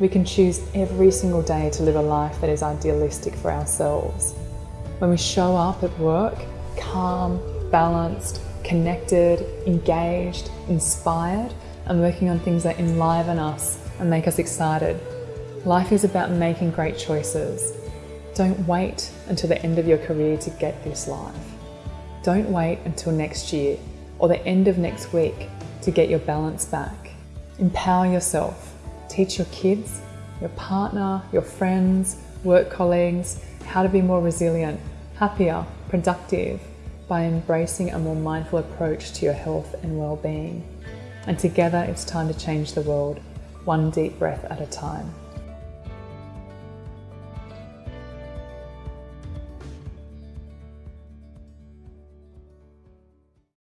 we can choose every single day to live a life that is idealistic for ourselves. When we show up at work, calm, balanced, connected, engaged, inspired, and working on things that enliven us and make us excited. Life is about making great choices. Don't wait until the end of your career to get this life. Don't wait until next year or the end of next week to get your balance back. Empower yourself. Teach your kids, your partner, your friends, work colleagues how to be more resilient, happier, productive by embracing a more mindful approach to your health and well-being. And together it's time to change the world, one deep breath at a time.